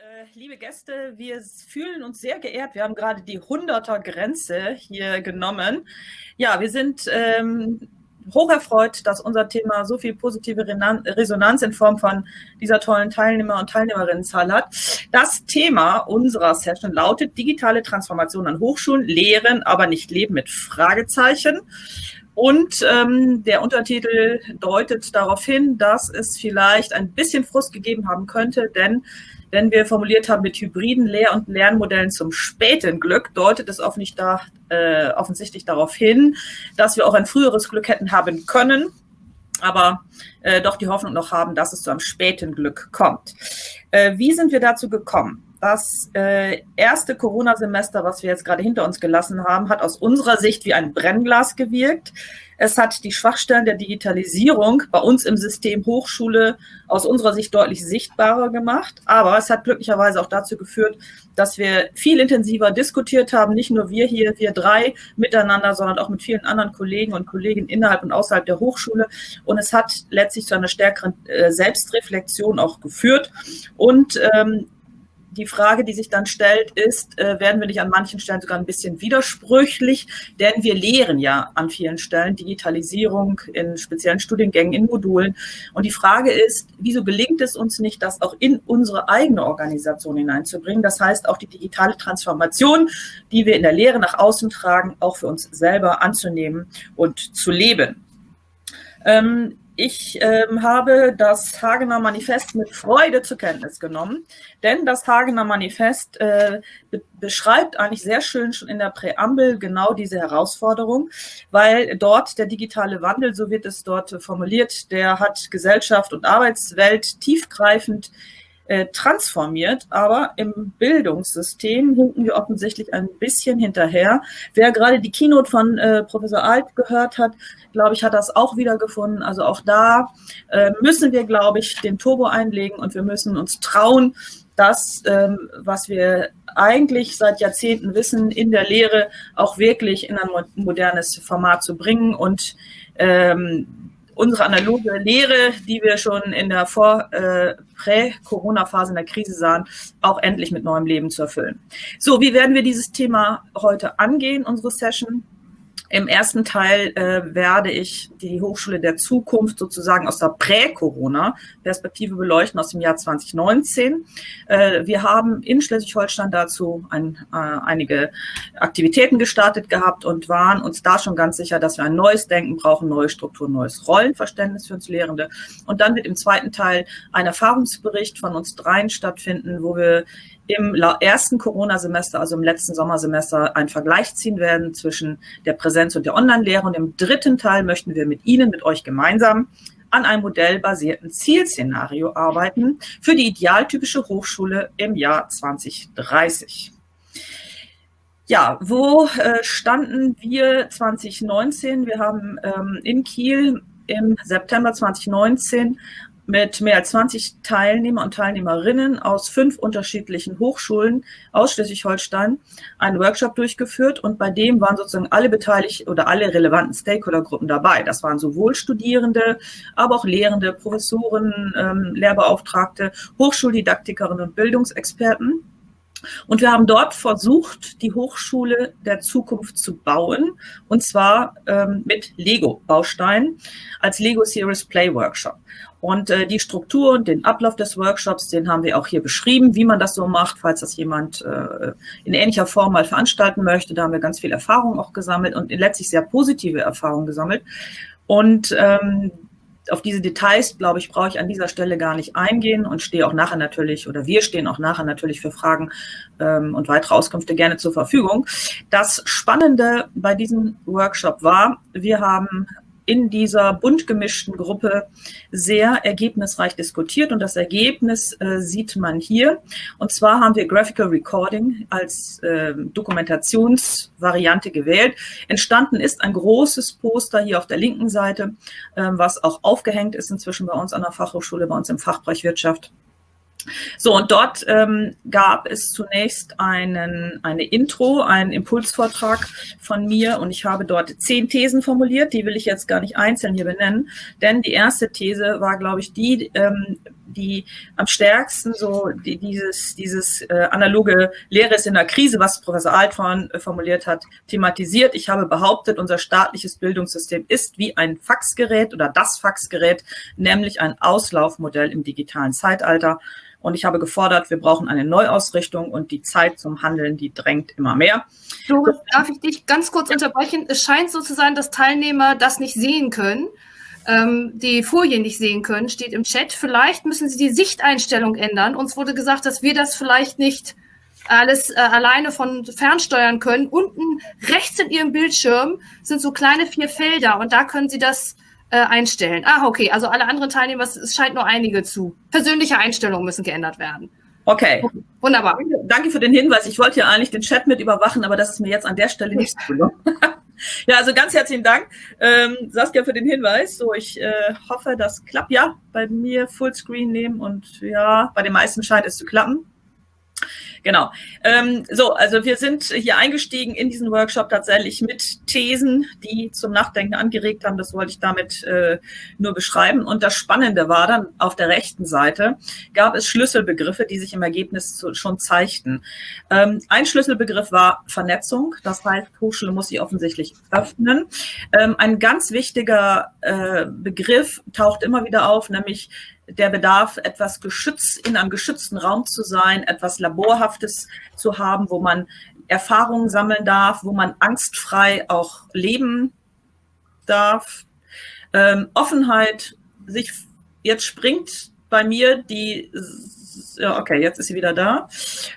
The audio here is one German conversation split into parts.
Äh, liebe Gäste, wir fühlen uns sehr geehrt. Wir haben gerade die 100er-Grenze hier genommen. Ja, wir sind ähm, hoch erfreut, dass unser Thema so viel positive Resonanz in Form von dieser tollen Teilnehmer- und Teilnehmerinnenzahl hat. Das Thema unserer Session lautet digitale Transformation an Hochschulen, Lehren, aber nicht Leben mit Fragezeichen. Und ähm, der Untertitel deutet darauf hin, dass es vielleicht ein bisschen Frust gegeben haben könnte, denn wenn wir formuliert haben mit hybriden Lehr- und Lernmodellen zum späten Glück, deutet es äh, offensichtlich darauf hin, dass wir auch ein früheres Glück hätten haben können, aber äh, doch die Hoffnung noch haben, dass es zu einem späten Glück kommt. Äh, wie sind wir dazu gekommen? Das äh, erste Corona-Semester, was wir jetzt gerade hinter uns gelassen haben, hat aus unserer Sicht wie ein Brennglas gewirkt. Es hat die Schwachstellen der Digitalisierung bei uns im System Hochschule aus unserer Sicht deutlich sichtbarer gemacht. Aber es hat glücklicherweise auch dazu geführt, dass wir viel intensiver diskutiert haben, nicht nur wir hier, wir drei miteinander, sondern auch mit vielen anderen Kollegen und Kolleginnen innerhalb und außerhalb der Hochschule. Und es hat letztlich zu einer stärkeren äh, Selbstreflexion auch geführt. Und ähm, die Frage, die sich dann stellt, ist, äh, werden wir nicht an manchen Stellen sogar ein bisschen widersprüchlich? Denn wir lehren ja an vielen Stellen Digitalisierung in speziellen Studiengängen, in Modulen. Und die Frage ist, wieso gelingt es uns nicht, das auch in unsere eigene Organisation hineinzubringen? Das heißt, auch die digitale Transformation, die wir in der Lehre nach außen tragen, auch für uns selber anzunehmen und zu leben. Ähm, ich ähm, habe das Hagener Manifest mit Freude zur Kenntnis genommen, denn das Hagener Manifest äh, be beschreibt eigentlich sehr schön schon in der Präambel genau diese Herausforderung, weil dort der digitale Wandel, so wird es dort formuliert, der hat Gesellschaft und Arbeitswelt tiefgreifend äh, transformiert, aber im Bildungssystem hinken wir offensichtlich ein bisschen hinterher. Wer gerade die Keynote von äh, Professor Alt gehört hat, glaube ich, hat das auch wiedergefunden. Also auch da äh, müssen wir, glaube ich, den Turbo einlegen und wir müssen uns trauen, das, ähm, was wir eigentlich seit Jahrzehnten wissen, in der Lehre auch wirklich in ein modernes Format zu bringen und ähm, unsere analoge Lehre, die wir schon in der Vor-, äh, Prä-Corona-Phase in der Krise sahen, auch endlich mit neuem Leben zu erfüllen. So, wie werden wir dieses Thema heute angehen, unsere Session? Im ersten Teil äh, werde ich die Hochschule der Zukunft sozusagen aus der Prä-Corona-Perspektive beleuchten, aus dem Jahr 2019. Äh, wir haben in Schleswig-Holstein dazu ein, äh, einige Aktivitäten gestartet gehabt und waren uns da schon ganz sicher, dass wir ein neues Denken brauchen, neue Strukturen, neues Rollenverständnis für uns Lehrende. Und dann wird im zweiten Teil ein Erfahrungsbericht von uns dreien stattfinden, wo wir im ersten Corona-Semester, also im letzten Sommersemester, einen Vergleich ziehen werden zwischen der Präsenz- und der Online-Lehre. Und im dritten Teil möchten wir mit Ihnen, mit euch gemeinsam an einem modellbasierten Zielszenario arbeiten für die idealtypische Hochschule im Jahr 2030. Ja, wo äh, standen wir 2019? Wir haben ähm, in Kiel im September 2019 mit mehr als 20 Teilnehmer und Teilnehmerinnen aus fünf unterschiedlichen Hochschulen aus Schleswig-Holstein einen Workshop durchgeführt und bei dem waren sozusagen alle beteiligt oder alle relevanten Stakeholdergruppen dabei. Das waren sowohl Studierende, aber auch Lehrende, Professoren, ähm, Lehrbeauftragte, Hochschuldidaktikerinnen und Bildungsexperten. Und wir haben dort versucht, die Hochschule der Zukunft zu bauen, und zwar ähm, mit Lego-Bausteinen als Lego Series Play Workshop. Und äh, die Struktur und den Ablauf des Workshops, den haben wir auch hier beschrieben, wie man das so macht, falls das jemand äh, in ähnlicher Form mal veranstalten möchte. Da haben wir ganz viel Erfahrung auch gesammelt und letztlich sehr positive Erfahrungen gesammelt. Und ähm, auf diese Details, glaube ich, brauche ich an dieser Stelle gar nicht eingehen und stehe auch nachher natürlich, oder wir stehen auch nachher natürlich für Fragen ähm, und weitere Auskünfte gerne zur Verfügung. Das Spannende bei diesem Workshop war, wir haben in dieser bunt gemischten Gruppe sehr ergebnisreich diskutiert und das Ergebnis äh, sieht man hier. Und zwar haben wir Graphical Recording als äh, Dokumentationsvariante gewählt. Entstanden ist ein großes Poster hier auf der linken Seite, äh, was auch aufgehängt ist inzwischen bei uns an der Fachhochschule, bei uns im Fachbereich Wirtschaft. So, und dort ähm, gab es zunächst einen, eine Intro, einen Impulsvortrag von mir. Und ich habe dort zehn Thesen formuliert, die will ich jetzt gar nicht einzeln hier benennen, denn die erste These war, glaube ich, die, ähm, die am stärksten so die, dieses, dieses äh, analoge Lehre ist in der Krise, was Professor Altvorn äh, formuliert hat, thematisiert. Ich habe behauptet, unser staatliches Bildungssystem ist wie ein Faxgerät oder das Faxgerät, nämlich ein Auslaufmodell im digitalen Zeitalter. Und ich habe gefordert, wir brauchen eine Neuausrichtung und die Zeit zum Handeln, die drängt immer mehr. Doris, darf ich dich ganz kurz unterbrechen? Es scheint so zu sein, dass Teilnehmer das nicht sehen können, ähm, die Folien nicht sehen können, steht im Chat. Vielleicht müssen Sie die Sichteinstellung ändern. Uns wurde gesagt, dass wir das vielleicht nicht alles äh, alleine von fernsteuern können. Unten rechts in Ihrem Bildschirm sind so kleine vier Felder und da können Sie das äh, einstellen. Ah, okay, also alle anderen Teilnehmer, es scheint nur einige zu. Persönliche Einstellungen müssen geändert werden. Okay. Wunderbar. Danke für den Hinweis. Ich wollte ja eigentlich den Chat mit überwachen, aber das ist mir jetzt an der Stelle nicht so gelungen. ja, also ganz herzlichen Dank, ähm, Saskia, für den Hinweis. So, ich äh, hoffe, das klappt. Ja, bei mir Fullscreen nehmen und ja, bei den meisten scheint es zu klappen. Genau. Ähm, so, also wir sind hier eingestiegen in diesen Workshop tatsächlich mit Thesen, die zum Nachdenken angeregt haben. Das wollte ich damit äh, nur beschreiben. Und das Spannende war dann, auf der rechten Seite gab es Schlüsselbegriffe, die sich im Ergebnis zu, schon zeigten. Ähm, ein Schlüsselbegriff war Vernetzung. Das heißt, Hochschule muss sich offensichtlich öffnen. Ähm, ein ganz wichtiger äh, Begriff taucht immer wieder auf, nämlich der Bedarf, etwas geschützt, in einem geschützten Raum zu sein, etwas Laborhaftes zu haben, wo man Erfahrungen sammeln darf, wo man angstfrei auch leben darf. Ähm, Offenheit, sich, jetzt springt bei mir die, okay, jetzt ist sie wieder da.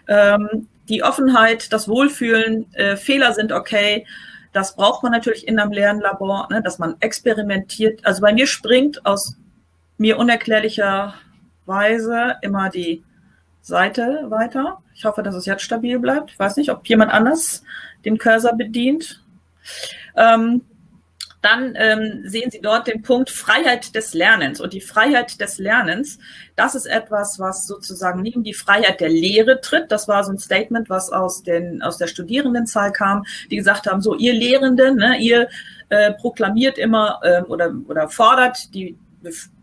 Ähm, die Offenheit, das Wohlfühlen, äh, Fehler sind okay. Das braucht man natürlich in einem Lernlabor, ne, dass man experimentiert. Also bei mir springt aus mir unerklärlicherweise immer die Seite weiter. Ich hoffe, dass es jetzt stabil bleibt. Ich weiß nicht, ob jemand anders den Cursor bedient. Ähm, dann ähm, sehen Sie dort den Punkt Freiheit des Lernens. Und die Freiheit des Lernens, das ist etwas, was sozusagen neben die Freiheit der Lehre tritt. Das war so ein Statement, was aus, den, aus der Studierendenzahl kam, die gesagt haben, so ihr Lehrenden, ne, ihr äh, proklamiert immer äh, oder, oder fordert die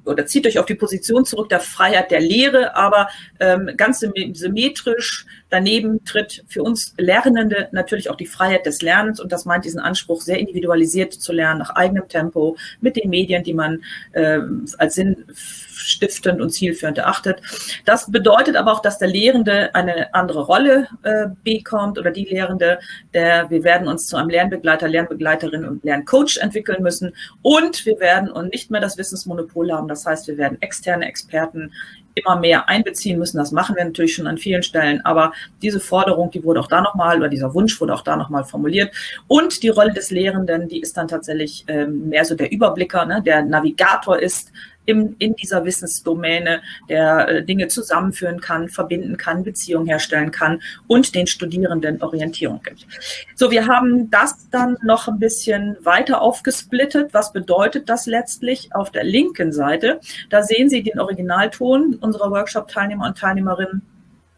oder zieht euch auf die Position zurück der Freiheit der Lehre, aber ähm, ganz symmetrisch daneben tritt für uns Lernende natürlich auch die Freiheit des Lernens. Und das meint diesen Anspruch, sehr individualisiert zu lernen, nach eigenem Tempo, mit den Medien, die man äh, als sinnstiftend und zielführend erachtet. Das bedeutet aber auch, dass der Lehrende eine andere Rolle äh, bekommt oder die Lehrende, der wir werden uns zu einem Lernbegleiter, Lernbegleiterin und Lerncoach entwickeln müssen. Und wir werden und nicht mehr das Wissensmonopol haben, das heißt, wir werden externe Experten immer mehr einbeziehen müssen. Das machen wir natürlich schon an vielen Stellen. Aber diese Forderung, die wurde auch da nochmal, oder dieser Wunsch wurde auch da nochmal formuliert. Und die Rolle des Lehrenden, die ist dann tatsächlich ähm, mehr so der Überblicker, ne, der Navigator ist im, in dieser Wissensdomäne, der äh, Dinge zusammenführen kann, verbinden kann, Beziehungen herstellen kann und den Studierenden Orientierung gibt. So, wir haben das dann noch ein bisschen weiter aufgesplittet. Was bedeutet das letztlich auf der linken Seite? Da sehen Sie den Originalton unserer Workshop-Teilnehmer und Teilnehmerinnen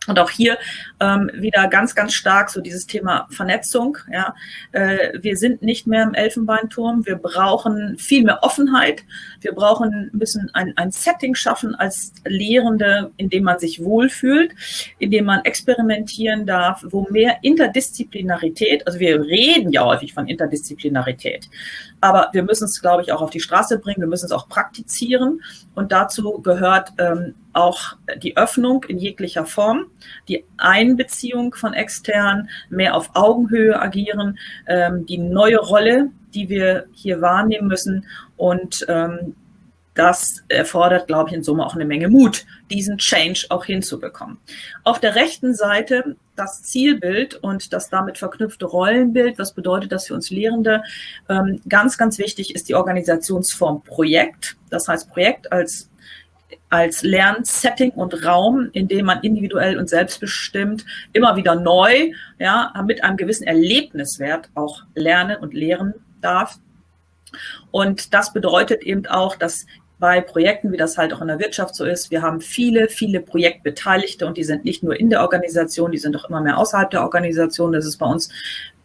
und auch hier ähm, wieder ganz, ganz stark so dieses Thema Vernetzung. Ja. Äh, wir sind nicht mehr im Elfenbeinturm. Wir brauchen viel mehr Offenheit. Wir brauchen bisschen ein, ein Setting schaffen als Lehrende, in dem man sich wohlfühlt, in dem man experimentieren darf, wo mehr Interdisziplinarität, also wir reden ja häufig von Interdisziplinarität, aber wir müssen es, glaube ich, auch auf die Straße bringen. Wir müssen es auch praktizieren. Und dazu gehört ähm, auch die Öffnung in jeglicher Form, die Einbeziehung von externen, mehr auf Augenhöhe agieren, ähm, die neue Rolle, die wir hier wahrnehmen müssen und ähm, das erfordert, glaube ich, in Summe auch eine Menge Mut, diesen Change auch hinzubekommen. Auf der rechten Seite das Zielbild und das damit verknüpfte Rollenbild. Was bedeutet das für uns Lehrende? Ähm, ganz, ganz wichtig ist die Organisationsform Projekt. Das heißt Projekt als als Lernsetting und Raum, in dem man individuell und selbstbestimmt immer wieder neu, ja, mit einem gewissen Erlebniswert auch lernen und lehren darf. Und das bedeutet eben auch, dass bei Projekten, wie das halt auch in der Wirtschaft so ist. Wir haben viele, viele Projektbeteiligte und die sind nicht nur in der Organisation, die sind auch immer mehr außerhalb der Organisation. Das ist bei uns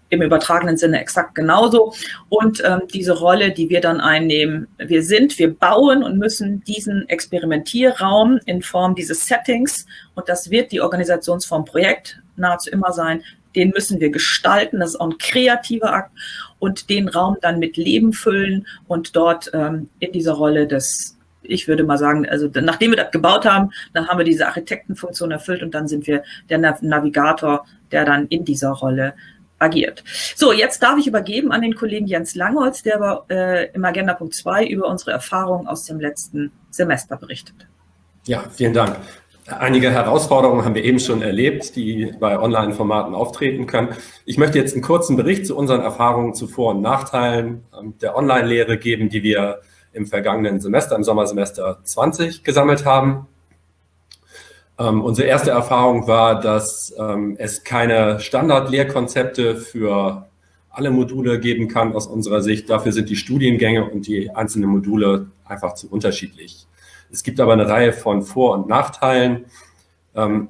im übertragenen Sinne exakt genauso. Und ähm, diese Rolle, die wir dann einnehmen, wir sind, wir bauen und müssen diesen Experimentierraum in Form dieses Settings, und das wird die Organisationsform Projekt nahezu immer sein, den müssen wir gestalten, das ist auch ein kreativer Akt, und den Raum dann mit Leben füllen und dort ähm, in dieser Rolle des ich würde mal sagen, also nachdem wir das gebaut haben, dann haben wir diese Architektenfunktion erfüllt und dann sind wir der Navigator, der dann in dieser Rolle agiert. So, jetzt darf ich übergeben an den Kollegen Jens Langholz, der aber, äh, im Agenda-Punkt 2 über unsere Erfahrungen aus dem letzten Semester berichtet. Ja, vielen Dank. Einige Herausforderungen haben wir eben schon erlebt, die bei Online-Formaten auftreten können. Ich möchte jetzt einen kurzen Bericht zu unseren Erfahrungen zu Vor- und Nachteilen ähm, der Online-Lehre geben, die wir im vergangenen Semester, im Sommersemester 20 gesammelt haben. Ähm, unsere erste Erfahrung war, dass ähm, es keine Standard-Lehrkonzepte für alle Module geben kann aus unserer Sicht. Dafür sind die Studiengänge und die einzelnen Module einfach zu unterschiedlich. Es gibt aber eine Reihe von Vor- und Nachteilen ähm,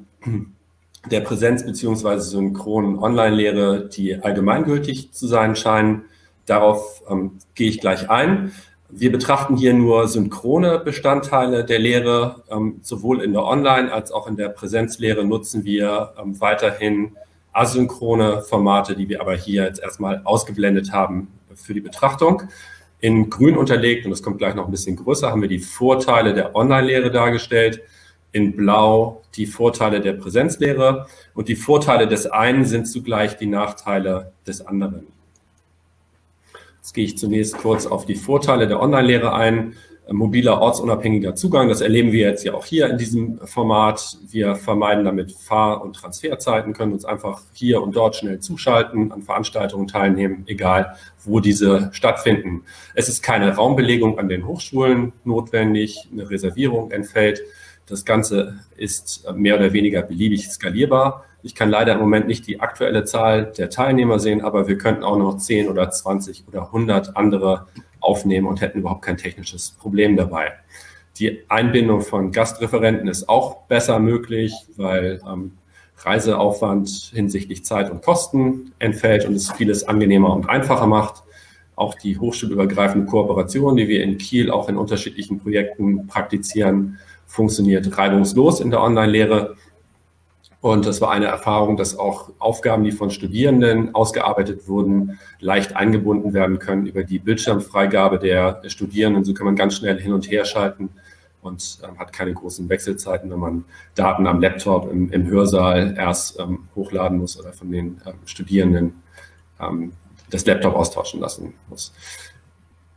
der Präsenz- bzw. synchronen Online-Lehre, die allgemeingültig zu sein scheinen. Darauf ähm, gehe ich gleich ein. Wir betrachten hier nur synchrone Bestandteile der Lehre. Ähm, sowohl in der Online- als auch in der Präsenzlehre nutzen wir ähm, weiterhin asynchrone Formate, die wir aber hier jetzt erstmal ausgeblendet haben für die Betrachtung. In grün unterlegt, und das kommt gleich noch ein bisschen größer, haben wir die Vorteile der Online-Lehre dargestellt. In blau die Vorteile der Präsenzlehre. Und die Vorteile des einen sind zugleich die Nachteile des anderen. Jetzt gehe ich zunächst kurz auf die Vorteile der Online-Lehre ein. Mobiler, ortsunabhängiger Zugang, das erleben wir jetzt ja auch hier in diesem Format. Wir vermeiden damit Fahr- und Transferzeiten, können uns einfach hier und dort schnell zuschalten, an Veranstaltungen teilnehmen, egal wo diese stattfinden. Es ist keine Raumbelegung an den Hochschulen notwendig, eine Reservierung entfällt. Das Ganze ist mehr oder weniger beliebig skalierbar. Ich kann leider im Moment nicht die aktuelle Zahl der Teilnehmer sehen, aber wir könnten auch noch 10 oder 20 oder 100 andere aufnehmen und hätten überhaupt kein technisches Problem dabei. Die Einbindung von Gastreferenten ist auch besser möglich, weil ähm, Reiseaufwand hinsichtlich Zeit und Kosten entfällt und es vieles angenehmer und einfacher macht. Auch die hochschulübergreifende Kooperation, die wir in Kiel auch in unterschiedlichen Projekten praktizieren, funktioniert reibungslos in der Online-Lehre. Und das war eine Erfahrung, dass auch Aufgaben, die von Studierenden ausgearbeitet wurden, leicht eingebunden werden können über die Bildschirmfreigabe der Studierenden. So kann man ganz schnell hin und her schalten und ähm, hat keine großen Wechselzeiten, wenn man Daten am Laptop im, im Hörsaal erst ähm, hochladen muss oder von den ähm, Studierenden ähm, das Laptop austauschen lassen muss.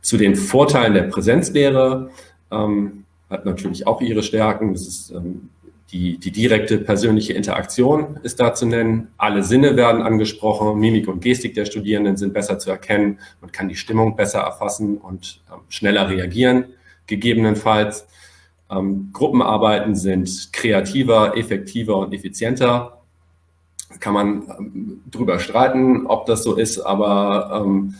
Zu den Vorteilen der Präsenzlehre ähm, hat natürlich auch ihre Stärken. Das ist ähm, die, die direkte persönliche Interaktion ist da zu nennen. Alle Sinne werden angesprochen. Mimik und Gestik der Studierenden sind besser zu erkennen. Man kann die Stimmung besser erfassen und ähm, schneller reagieren, gegebenenfalls. Ähm, Gruppenarbeiten sind kreativer, effektiver und effizienter. Kann man ähm, drüber streiten, ob das so ist, aber ähm,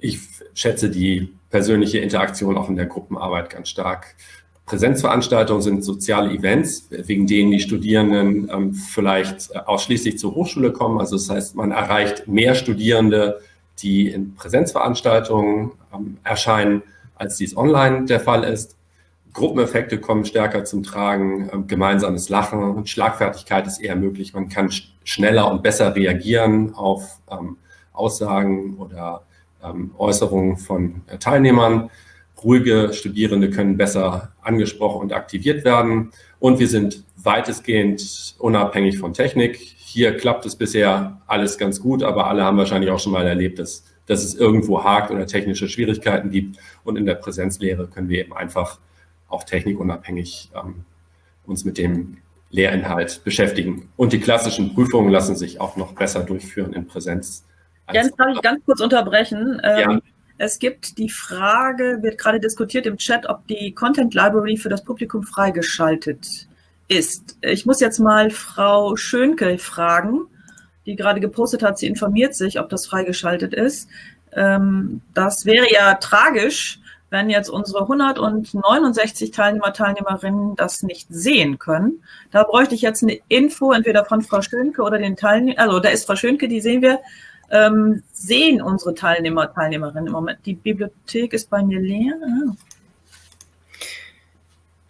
ich schätze die persönliche Interaktion auch in der Gruppenarbeit ganz stark. Präsenzveranstaltungen sind soziale Events, wegen denen die Studierenden ähm, vielleicht äh, ausschließlich zur Hochschule kommen. Also das heißt, man erreicht mehr Studierende, die in Präsenzveranstaltungen ähm, erscheinen, als dies online der Fall ist. Gruppeneffekte kommen stärker zum Tragen, ähm, gemeinsames Lachen und Schlagfertigkeit ist eher möglich. Man kann sch schneller und besser reagieren auf ähm, Aussagen oder ähm, Äußerungen von äh, Teilnehmern. Ruhige Studierende können besser angesprochen und aktiviert werden. Und wir sind weitestgehend unabhängig von Technik. Hier klappt es bisher alles ganz gut, aber alle haben wahrscheinlich auch schon mal erlebt, dass, dass es irgendwo hakt oder technische Schwierigkeiten gibt. Und in der Präsenzlehre können wir eben einfach auch technikunabhängig ähm, uns mit dem Lehrinhalt beschäftigen. Und die klassischen Prüfungen lassen sich auch noch besser durchführen in Präsenz. Jens, darf ich ganz kurz unterbrechen? Ja. Ähm, es gibt die Frage, wird gerade diskutiert im Chat, ob die Content Library für das Publikum freigeschaltet ist. Ich muss jetzt mal Frau Schönke fragen, die gerade gepostet hat, sie informiert sich, ob das freigeschaltet ist. Ähm, das wäre ja tragisch, wenn jetzt unsere 169 Teilnehmer, Teilnehmerinnen das nicht sehen können. Da bräuchte ich jetzt eine Info, entweder von Frau Schönke oder den Teilnehmern, also da ist Frau Schönke, die sehen wir, ähm, sehen unsere Teilnehmer, Teilnehmerinnen im Moment? Die Bibliothek ist bei mir leer. Ah.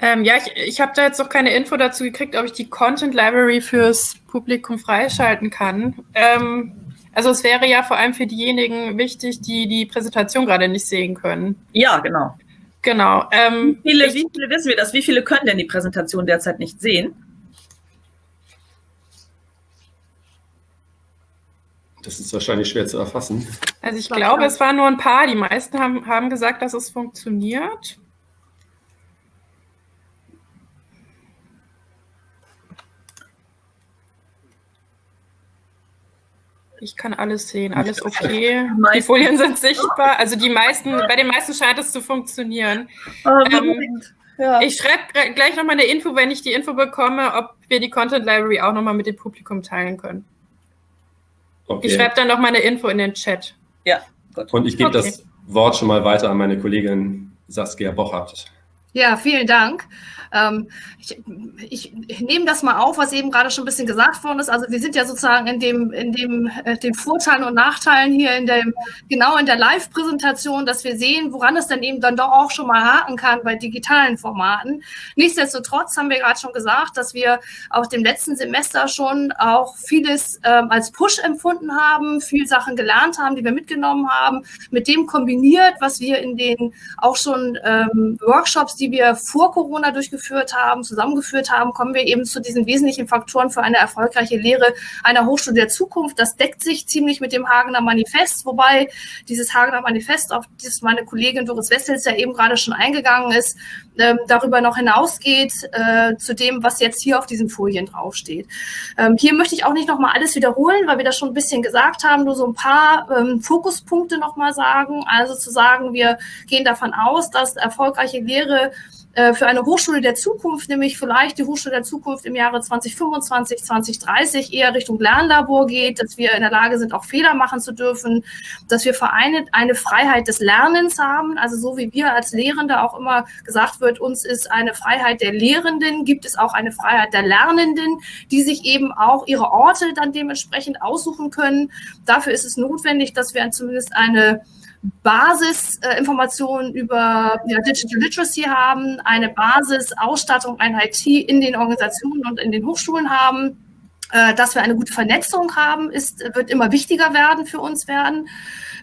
Ähm, ja, ich, ich habe da jetzt noch keine Info dazu gekriegt, ob ich die Content Library fürs Publikum freischalten kann. Ähm, also es wäre ja vor allem für diejenigen wichtig, die die Präsentation gerade nicht sehen können. Ja, genau. Genau. Ähm, wie, viele, ich, wie viele wissen wir das? Wie viele können denn die Präsentation derzeit nicht sehen? Das ist wahrscheinlich schwer zu erfassen. Also ich glaube, es waren nur ein paar. Die meisten haben, haben gesagt, dass es funktioniert. Ich kann alles sehen, alles okay. Die Folien sind sichtbar. Also die meisten, bei den meisten scheint es zu funktionieren. Oh, ähm, ja. Ich schreibe gleich nochmal eine Info, wenn ich die Info bekomme, ob wir die Content Library auch nochmal mit dem Publikum teilen können. Okay. Ich schreibe dann nochmal eine Info in den Chat. Ja, gut. Und ich gebe okay. das Wort schon mal weiter an meine Kollegin Saskia Bochert. Ja, vielen Dank. Ähm, ich, ich, nehme das mal auf, was eben gerade schon ein bisschen gesagt worden ist. Also wir sind ja sozusagen in dem, in dem, äh, den Vorteilen und Nachteilen hier in dem, genau in der Live-Präsentation, dass wir sehen, woran es dann eben dann doch auch schon mal haken kann bei digitalen Formaten. Nichtsdestotrotz haben wir gerade schon gesagt, dass wir auch dem letzten Semester schon auch vieles ähm, als Push empfunden haben, viel Sachen gelernt haben, die wir mitgenommen haben, mit dem kombiniert, was wir in den auch schon ähm, Workshops, die wir vor Corona durchgeführt haben, zusammengeführt haben, kommen wir eben zu diesen wesentlichen Faktoren für eine erfolgreiche Lehre einer Hochschule der Zukunft. Das deckt sich ziemlich mit dem Hagener Manifest, wobei dieses Hagener Manifest, auf das meine Kollegin Doris Wessels ja eben gerade schon eingegangen ist, ähm, darüber noch hinausgeht äh, zu dem, was jetzt hier auf diesen Folien draufsteht. Ähm, hier möchte ich auch nicht nochmal alles wiederholen, weil wir das schon ein bisschen gesagt haben, nur so ein paar ähm, Fokuspunkte nochmal sagen. Also zu sagen, wir gehen davon aus, dass erfolgreiche Lehre für eine Hochschule der Zukunft, nämlich vielleicht die Hochschule der Zukunft im Jahre 2025, 2030 eher Richtung Lernlabor geht, dass wir in der Lage sind, auch Fehler machen zu dürfen, dass wir vereint eine Freiheit des Lernens haben, also so wie wir als Lehrende auch immer gesagt wird, uns ist eine Freiheit der Lehrenden, gibt es auch eine Freiheit der Lernenden, die sich eben auch ihre Orte dann dementsprechend aussuchen können. Dafür ist es notwendig, dass wir zumindest eine Basisinformationen äh, über ja, Digital Literacy haben, eine Basisausstattung, ein IT in den Organisationen und in den Hochschulen haben. Äh, dass wir eine gute Vernetzung haben, ist, wird immer wichtiger werden für uns werden.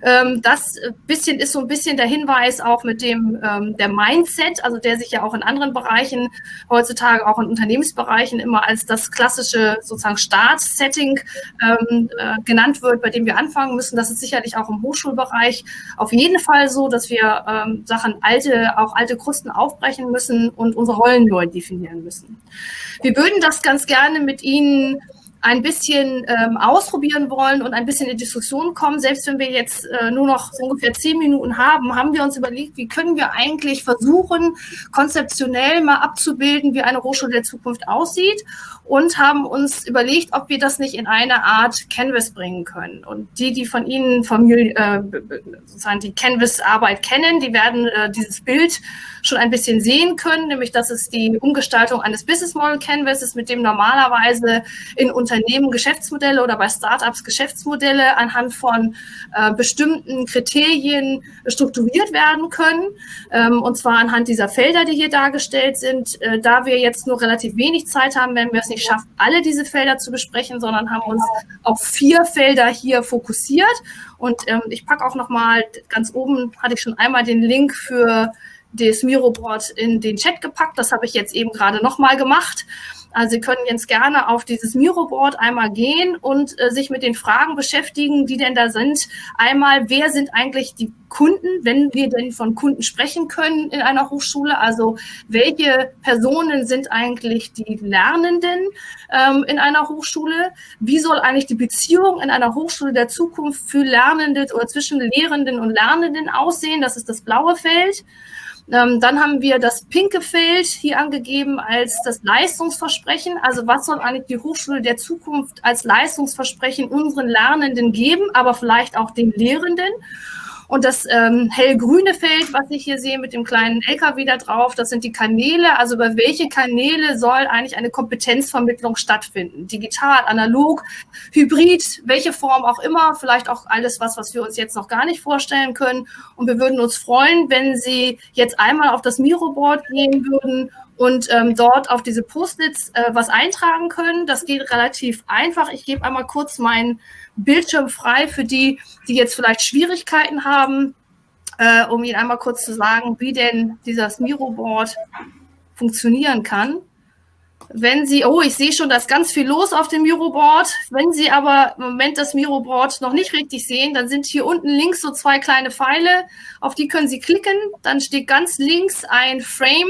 Ähm, das bisschen ist so ein bisschen der Hinweis auch mit dem ähm, der Mindset, also der sich ja auch in anderen Bereichen heutzutage auch in Unternehmensbereichen immer als das klassische sozusagen Startsetting ähm, äh, genannt wird, bei dem wir anfangen müssen. Das ist sicherlich auch im Hochschulbereich auf jeden Fall so, dass wir Sachen alte auch alte Krusten aufbrechen müssen und unsere Rollen neu definieren müssen. Wir würden das ganz gerne mit Ihnen ein bisschen ähm, ausprobieren wollen und ein bisschen in Diskussion kommen, selbst wenn wir jetzt äh, nur noch so ungefähr zehn Minuten haben, haben wir uns überlegt, wie können wir eigentlich versuchen, konzeptionell mal abzubilden, wie eine Hochschule der Zukunft aussieht und haben uns überlegt, ob wir das nicht in eine Art Canvas bringen können. Und die, die von Ihnen Familie, äh, sozusagen die Canvas-Arbeit kennen, die werden äh, dieses Bild schon ein bisschen sehen können, nämlich das ist die Umgestaltung eines Business Model Canvases, mit dem normalerweise in Unternehmen Geschäftsmodelle oder bei Startups Geschäftsmodelle anhand von äh, bestimmten Kriterien strukturiert werden können. Ähm, und zwar anhand dieser Felder, die hier dargestellt sind. Äh, da wir jetzt nur relativ wenig Zeit haben, werden wir es nicht schaffen, alle diese Felder zu besprechen, sondern haben uns auf vier Felder hier fokussiert. Und ähm, ich packe auch noch mal ganz oben hatte ich schon einmal den Link für das Miro-Board in den Chat gepackt. Das habe ich jetzt eben gerade nochmal gemacht. Also Sie können jetzt gerne auf dieses Miro-Board einmal gehen und äh, sich mit den Fragen beschäftigen, die denn da sind. Einmal, wer sind eigentlich die Kunden, wenn wir denn von Kunden sprechen können in einer Hochschule? Also welche Personen sind eigentlich die Lernenden ähm, in einer Hochschule? Wie soll eigentlich die Beziehung in einer Hochschule der Zukunft für Lernende oder zwischen Lehrenden und Lernenden aussehen? Das ist das blaue Feld. Ähm, dann haben wir das pinke Feld hier angegeben als das Leistungsversprechen. Also was soll eigentlich die Hochschule der Zukunft als Leistungsversprechen unseren Lernenden geben, aber vielleicht auch den Lehrenden? Und das ähm, hellgrüne Feld, was ich hier sehe mit dem kleinen LKW da drauf, das sind die Kanäle. Also über welche Kanäle soll eigentlich eine Kompetenzvermittlung stattfinden? Digital, analog, hybrid, welche Form auch immer. Vielleicht auch alles was, was wir uns jetzt noch gar nicht vorstellen können. Und wir würden uns freuen, wenn Sie jetzt einmal auf das Miro-Board gehen würden und ähm, dort auf diese Post-its äh, was eintragen können. Das geht relativ einfach. Ich gebe einmal kurz meinen Bildschirm frei für die, die jetzt vielleicht Schwierigkeiten haben, äh, um Ihnen einmal kurz zu sagen, wie denn dieses Miro-Board funktionieren kann. Wenn Sie, oh, ich sehe schon, da ist ganz viel los auf dem Miro-Board. Wenn Sie aber im Moment das Miro-Board noch nicht richtig sehen, dann sind hier unten links so zwei kleine Pfeile, auf die können Sie klicken. Dann steht ganz links ein Frame,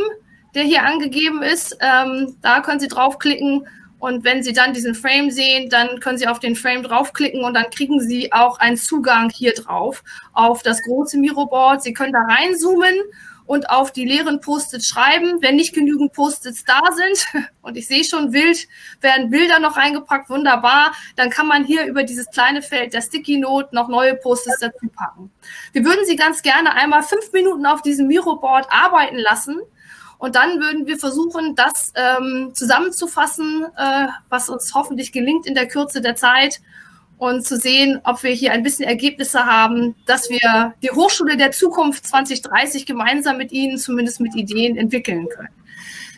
der hier angegeben ist. Ähm, da können Sie draufklicken und wenn Sie dann diesen Frame sehen, dann können Sie auf den Frame draufklicken und dann kriegen Sie auch einen Zugang hier drauf auf das große Miroboard. Sie können da reinzoomen und auf die leeren Post-its schreiben. Wenn nicht genügend Post-its da sind, und ich sehe schon wild, werden Bilder noch reingepackt, wunderbar, dann kann man hier über dieses kleine Feld der Sticky Note noch neue Post-its dazu packen. Wir würden Sie ganz gerne einmal fünf Minuten auf diesem Miroboard arbeiten lassen und dann würden wir versuchen, das ähm, zusammenzufassen, äh, was uns hoffentlich gelingt in der Kürze der Zeit und zu sehen, ob wir hier ein bisschen Ergebnisse haben, dass wir die Hochschule der Zukunft 2030 gemeinsam mit Ihnen zumindest mit Ideen entwickeln können.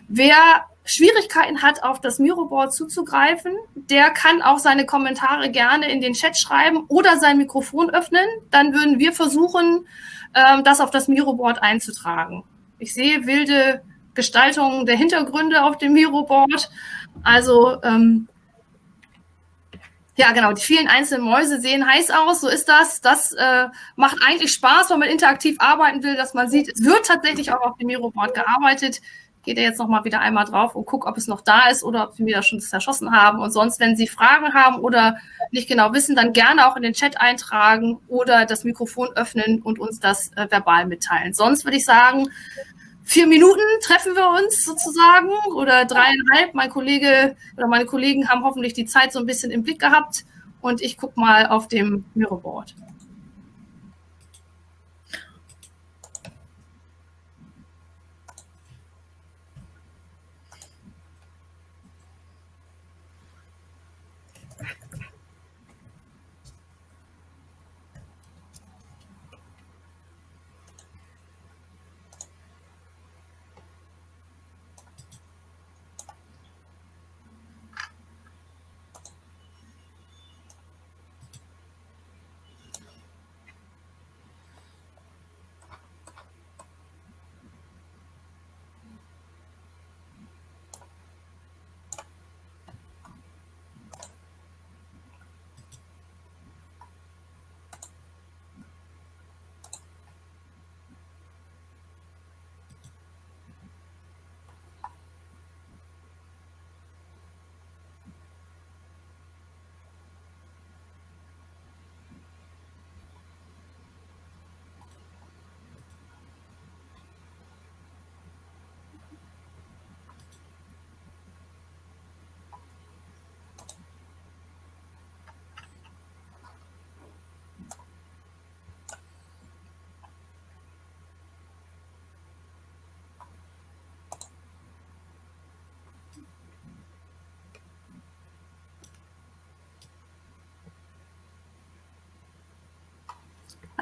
Wer Schwierigkeiten hat, auf das Miroboard zuzugreifen, der kann auch seine Kommentare gerne in den Chat schreiben oder sein Mikrofon öffnen. Dann würden wir versuchen, ähm, das auf das Miroboard einzutragen. Ich sehe wilde Gestaltung der Hintergründe auf dem Miro-Board. Also ähm, ja, genau, die vielen einzelnen Mäuse sehen heiß aus, so ist das. Das äh, macht eigentlich Spaß, wenn man interaktiv arbeiten will, dass man sieht, es wird tatsächlich auch auf dem Miro-Board gearbeitet. Geht er jetzt nochmal wieder einmal drauf und guckt, ob es noch da ist oder ob wir das schon zerschossen haben. Und sonst, wenn Sie Fragen haben oder nicht genau wissen, dann gerne auch in den Chat eintragen oder das Mikrofon öffnen und uns das äh, verbal mitteilen. Sonst würde ich sagen, vier Minuten treffen wir uns sozusagen oder dreieinhalb. Mein Kollege oder meine Kollegen haben hoffentlich die Zeit so ein bisschen im Blick gehabt und ich gucke mal auf dem Mirrorboard.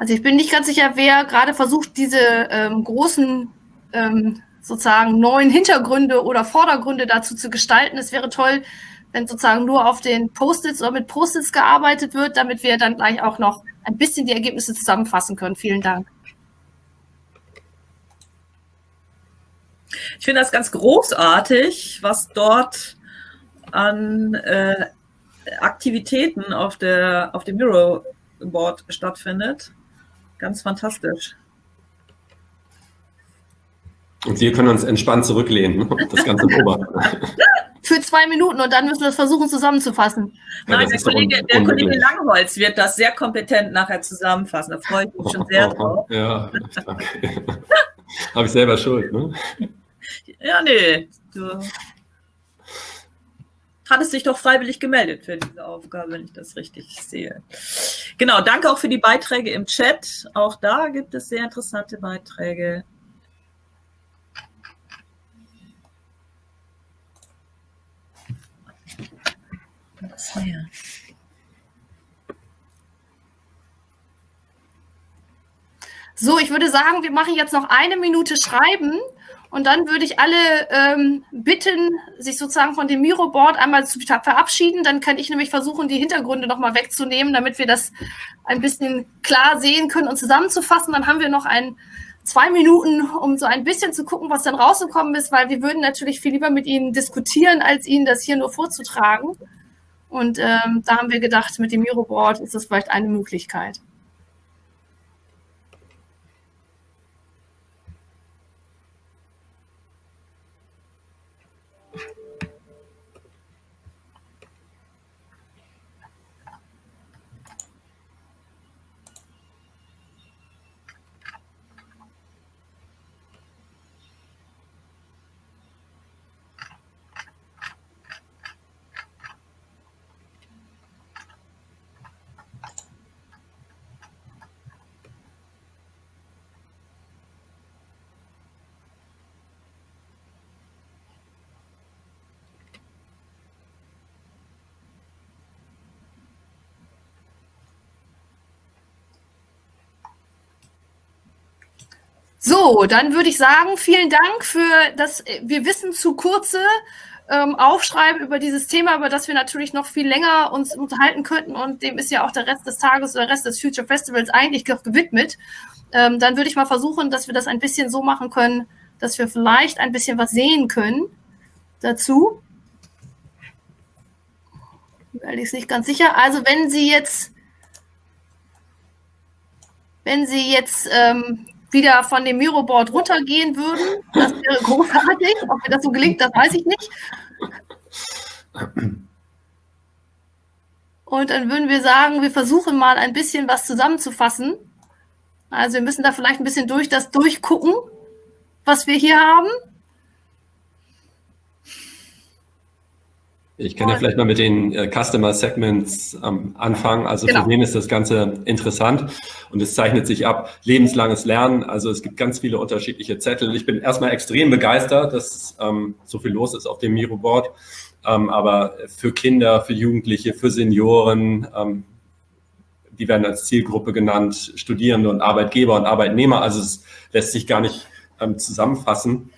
Also ich bin nicht ganz sicher, wer gerade versucht, diese ähm, großen ähm, sozusagen neuen Hintergründe oder Vordergründe dazu zu gestalten. Es wäre toll, wenn sozusagen nur auf den Post-its oder mit Post-its gearbeitet wird, damit wir dann gleich auch noch ein bisschen die Ergebnisse zusammenfassen können. Vielen Dank. Ich finde das ganz großartig, was dort an äh, Aktivitäten auf, der, auf dem Miro Board stattfindet. Ganz fantastisch. Und wir können uns entspannt zurücklehnen das Ganze beobachten. Für zwei Minuten und dann müssen wir es versuchen zusammenzufassen. Ja, Nein, der, Kollege, der Kollege, Langholz wird das sehr kompetent nachher zusammenfassen. Da freue ich mich schon sehr drauf. Ja, danke. Habe ich selber Schuld, ne? Ja, nee. Du. Hat es sich doch freiwillig gemeldet für diese Aufgabe, wenn ich das richtig sehe. Genau, danke auch für die Beiträge im Chat. Auch da gibt es sehr interessante Beiträge. So, ich würde sagen, wir machen jetzt noch eine Minute Schreiben und dann würde ich alle ähm, bitten, sich sozusagen von dem Miro-Board einmal zu verabschieden. Dann kann ich nämlich versuchen, die Hintergründe nochmal wegzunehmen, damit wir das ein bisschen klar sehen können und zusammenzufassen. Dann haben wir noch ein, zwei Minuten, um so ein bisschen zu gucken, was dann rausgekommen ist, weil wir würden natürlich viel lieber mit Ihnen diskutieren, als Ihnen das hier nur vorzutragen. Und ähm, da haben wir gedacht, mit dem Miro-Board ist das vielleicht eine Möglichkeit. So, dann würde ich sagen, vielen Dank für das Wir wissen zu kurze ähm, Aufschreiben über dieses Thema, über das wir natürlich noch viel länger uns unterhalten könnten und dem ist ja auch der Rest des Tages oder der Rest des Future Festivals eigentlich gewidmet. Ähm, dann würde ich mal versuchen, dass wir das ein bisschen so machen können, dass wir vielleicht ein bisschen was sehen können dazu. Weil ich es nicht ganz sicher. Also wenn Sie jetzt, wenn Sie jetzt ähm, wieder von dem Miroboard runtergehen würden. Das wäre großartig. Ob mir das so gelingt, das weiß ich nicht. Und dann würden wir sagen, wir versuchen mal ein bisschen was zusammenzufassen. Also wir müssen da vielleicht ein bisschen durch das durchgucken, was wir hier haben. Ich kann ja vielleicht mal mit den äh, Customer Segments ähm, anfangen. Also genau. für wen ist das Ganze interessant? Und es zeichnet sich ab, lebenslanges Lernen. Also es gibt ganz viele unterschiedliche Zettel. Ich bin erstmal extrem begeistert, dass ähm, so viel los ist auf dem Miro-Board. Ähm, aber für Kinder, für Jugendliche, für Senioren, ähm, die werden als Zielgruppe genannt, Studierende und Arbeitgeber und Arbeitnehmer. Also es lässt sich gar nicht ähm, zusammenfassen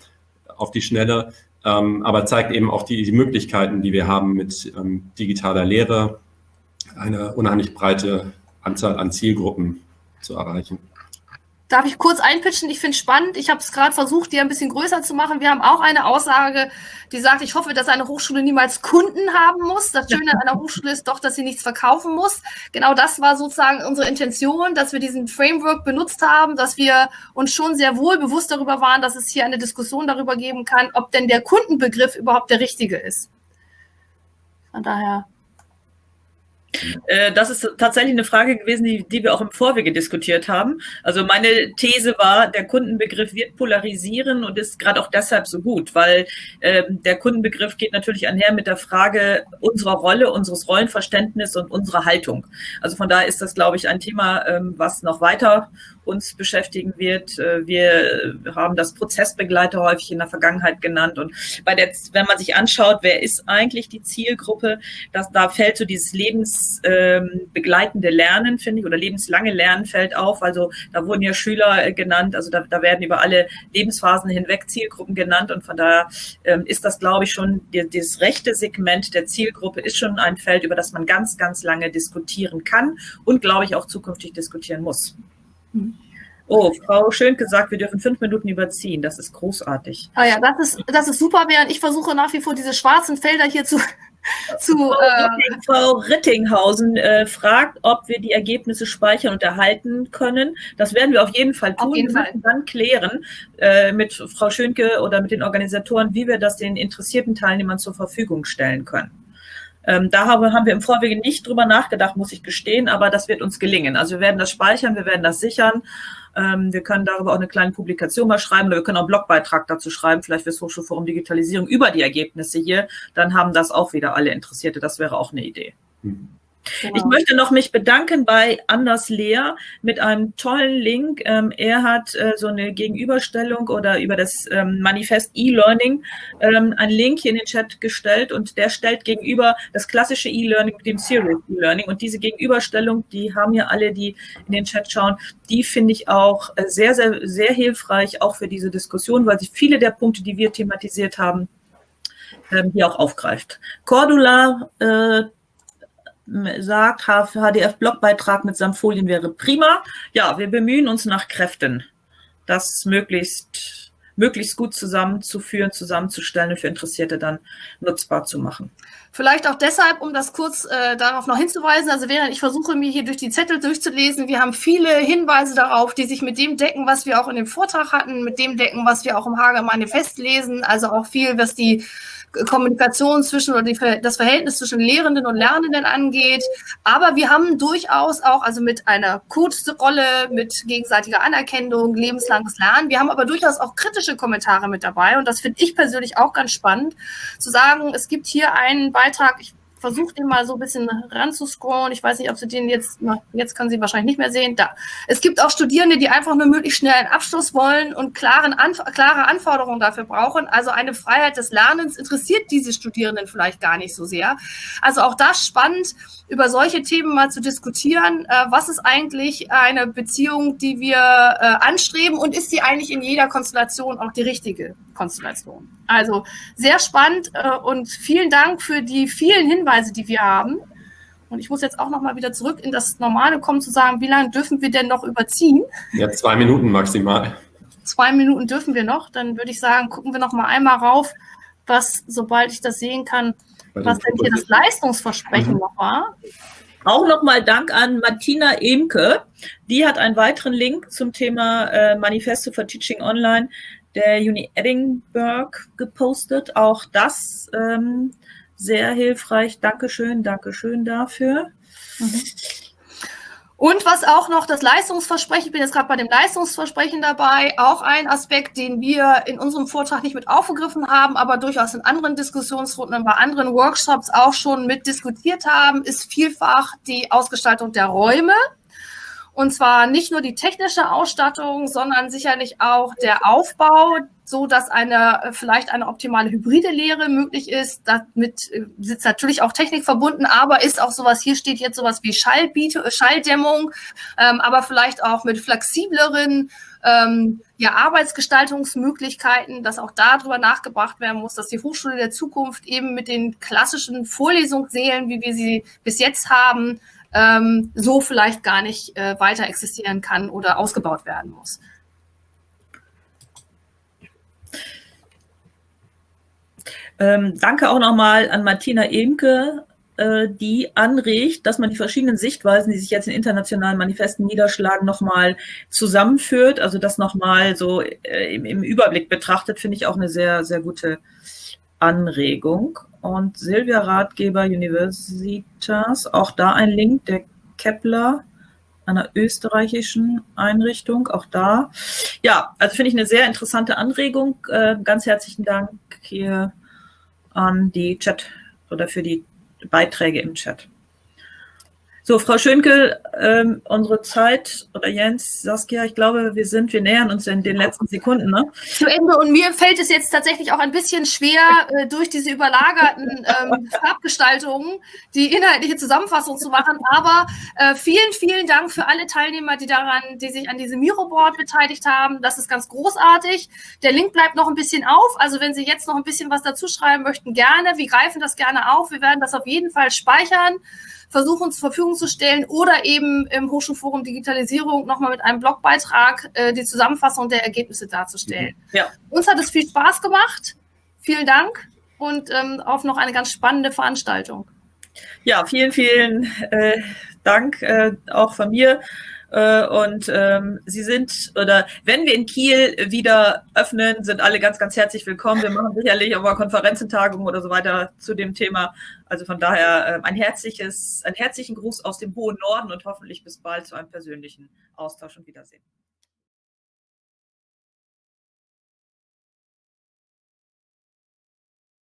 auf die Schnelle aber zeigt eben auch die, die, Möglichkeiten, die wir haben mit ähm, digitaler Lehre, eine unheimlich breite Anzahl an Zielgruppen zu erreichen. Darf ich kurz einpitchen? Ich finde es spannend. Ich habe es gerade versucht, die ein bisschen größer zu machen. Wir haben auch eine Aussage, die sagt, ich hoffe, dass eine Hochschule niemals Kunden haben muss. Das Schöne an einer Hochschule ist doch, dass sie nichts verkaufen muss. Genau das war sozusagen unsere Intention, dass wir diesen Framework benutzt haben, dass wir uns schon sehr wohl bewusst darüber waren, dass es hier eine Diskussion darüber geben kann, ob denn der Kundenbegriff überhaupt der richtige ist. Von daher das ist tatsächlich eine Frage gewesen, die, die, wir auch im Vorwege diskutiert haben. Also meine These war, der Kundenbegriff wird polarisieren und ist gerade auch deshalb so gut, weil äh, der Kundenbegriff geht natürlich einher mit der Frage unserer Rolle, unseres Rollenverständnisses und unserer Haltung. Also von daher ist das, glaube ich, ein Thema, ähm, was noch weiter uns beschäftigen wird. Äh, wir haben das Prozessbegleiter häufig in der Vergangenheit genannt. Und bei der, wenn man sich anschaut, wer ist eigentlich die Zielgruppe, das, da fällt so dieses lebensbegleitende ähm, Lernen, finde ich, oder lebenslange Lernen fällt auf. Also da wurden ja Schüler äh, genannt, also da, da werden über alle Lebensphasen hinweg Zielgruppen genannt. Und von daher ähm, ist das, glaube ich, schon das rechte Segment der Zielgruppe ist schon ein Feld, über das man ganz, ganz lange diskutieren kann und, glaube ich, auch zukünftig diskutieren muss. Oh, Frau Schön gesagt, wir dürfen fünf Minuten überziehen. Das ist großartig. Ah ja, das ist, das ist super, während ich versuche nach wie vor diese schwarzen Felder hier zu. zu Frau, äh, Frau Rittinghausen äh, fragt, ob wir die Ergebnisse speichern und erhalten können. Das werden wir auf jeden Fall tun. Auf jeden Fall. dann klären äh, mit Frau Schönke oder mit den Organisatoren, wie wir das den interessierten Teilnehmern zur Verfügung stellen können. Ähm, da haben, haben wir im Vorwege nicht drüber nachgedacht, muss ich gestehen, aber das wird uns gelingen. Also wir werden das speichern, wir werden das sichern Ähm, wir können darüber auch eine kleine Publikation mal schreiben oder wir können auch einen Blogbeitrag dazu schreiben, vielleicht fürs Hochschulforum Digitalisierung über die Ergebnisse hier. Dann haben das auch wieder alle Interessierte. Das wäre auch eine Idee. Mhm. Genau. Ich möchte noch mich bedanken bei Anders Lehr mit einem tollen Link. Ähm, er hat äh, so eine Gegenüberstellung oder über das ähm, Manifest E-Learning ähm, einen Link hier in den Chat gestellt und der stellt gegenüber das klassische E-Learning mit dem Serious E-Learning. Und diese Gegenüberstellung, die haben ja alle, die in den Chat schauen, die finde ich auch äh, sehr, sehr, sehr hilfreich, auch für diese Diskussion, weil sie viele der Punkte, die wir thematisiert haben, ähm, hier auch aufgreift. Cordula äh, sagt, HDF-Blogbeitrag mit Samtfolien wäre prima. Ja, wir bemühen uns nach Kräften, das möglichst, möglichst gut zusammenzuführen, zusammenzustellen und für Interessierte dann nutzbar zu machen. Vielleicht auch deshalb, um das kurz äh, darauf noch hinzuweisen, also während ich versuche, mir hier durch die Zettel durchzulesen, wir haben viele Hinweise darauf, die sich mit dem decken, was wir auch in dem Vortrag hatten, mit dem decken, was wir auch im Hager Manifest lesen, also auch viel, was die Kommunikation zwischen oder die, das Verhältnis zwischen Lehrenden und Lernenden angeht. Aber wir haben durchaus auch, also mit einer Code-Rolle, mit gegenseitiger Anerkennung, lebenslanges Lernen. Wir haben aber durchaus auch kritische Kommentare mit dabei. Und das finde ich persönlich auch ganz spannend, zu sagen, es gibt hier einen Beitrag, ich versucht den mal so ein bisschen ranzuscrollen. Ich weiß nicht, ob Sie den jetzt, jetzt können Sie wahrscheinlich nicht mehr sehen. Da. Es gibt auch Studierende, die einfach nur möglichst schnell einen Abschluss wollen und klaren Anf klare Anforderungen dafür brauchen. Also eine Freiheit des Lernens interessiert diese Studierenden vielleicht gar nicht so sehr. Also auch das spannend, über solche Themen mal zu diskutieren. Äh, was ist eigentlich eine Beziehung, die wir äh, anstreben und ist sie eigentlich in jeder Konstellation auch die richtige Konstellation? Also sehr spannend äh, und vielen Dank für die vielen Hinweise, die wir haben. Und ich muss jetzt auch noch mal wieder zurück in das Normale kommen, zu sagen, wie lange dürfen wir denn noch überziehen? Ja, zwei Minuten maximal. Zwei Minuten dürfen wir noch. Dann würde ich sagen, gucken wir noch mal einmal rauf, was, sobald ich das sehen kann, was denn hier das Leistungsversprechen mhm. noch war. Auch nochmal Dank an Martina Emke. Die hat einen weiteren Link zum Thema äh, Manifesto for Teaching Online der Uni Edinburgh gepostet. Auch das ähm, sehr hilfreich. Dankeschön, Dankeschön dafür. Mhm. Und was auch noch das Leistungsversprechen, ich bin jetzt gerade bei dem Leistungsversprechen dabei, auch ein Aspekt, den wir in unserem Vortrag nicht mit aufgegriffen haben, aber durchaus in anderen Diskussionsrunden und bei anderen Workshops auch schon mit diskutiert haben, ist vielfach die Ausgestaltung der Räume. Und zwar nicht nur die technische Ausstattung, sondern sicherlich auch der Aufbau, so dass eine äh, vielleicht eine optimale hybride Lehre möglich ist. Damit äh, sitzt natürlich auch Technik verbunden, aber ist auch sowas, hier steht jetzt sowas wie Schallbiete, äh, Schalldämmung, ähm, aber vielleicht auch mit flexibleren ähm, ja, Arbeitsgestaltungsmöglichkeiten, dass auch darüber nachgebracht werden muss, dass die Hochschule der Zukunft eben mit den klassischen Vorlesungssälen, wie wir sie bis jetzt haben, ähm, so vielleicht gar nicht äh, weiter existieren kann oder ausgebaut werden muss. Ähm, danke auch nochmal an Martina Emke, äh, die anregt, dass man die verschiedenen Sichtweisen, die sich jetzt in internationalen Manifesten niederschlagen, nochmal zusammenführt. Also das nochmal so äh, im, im, Überblick betrachtet, finde ich auch eine sehr, sehr gute Anregung. Und Silvia Ratgeber Universitas, auch da ein Link, der Kepler, einer österreichischen Einrichtung, auch da. Ja, also finde ich eine sehr interessante Anregung. Äh, ganz herzlichen Dank hier an die Chat oder für die Beiträge im Chat. So, Frau Schönke, ähm, unsere Zeit, oder Jens, Saskia, ich glaube, wir sind, wir nähern uns in den letzten Sekunden. Ne? Zu Ende. Und mir fällt es jetzt tatsächlich auch ein bisschen schwer, äh, durch diese überlagerten ähm, Farbgestaltungen die inhaltliche Zusammenfassung zu machen. Aber äh, vielen, vielen Dank für alle Teilnehmer, die daran, die sich an diesem Miroboard beteiligt haben. Das ist ganz großartig. Der Link bleibt noch ein bisschen auf. Also wenn Sie jetzt noch ein bisschen was dazu schreiben möchten, gerne. Wir greifen das gerne auf. Wir werden das auf jeden Fall speichern versuchen zur Verfügung zu stellen oder eben im Hochschulforum Digitalisierung nochmal mit einem Blogbeitrag äh, die Zusammenfassung der Ergebnisse darzustellen. Ja. Uns hat es viel Spaß gemacht. Vielen Dank und ähm, auf noch eine ganz spannende Veranstaltung. Ja, vielen, vielen äh, Dank äh, auch von mir. Äh, und ähm, Sie sind, oder wenn wir in Kiel wieder öffnen, sind alle ganz, ganz herzlich willkommen. Wir machen sicherlich auch mal Konferenzentagungen oder so weiter zu dem Thema. Also von daher äh, ein herzliches, einen herzlichen Gruß aus dem hohen Norden und hoffentlich bis bald zu einem persönlichen Austausch und Wiedersehen.